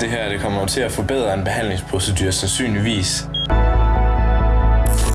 Det her det kommer til at forbedre en behandlingsprocedur sandsynligvis.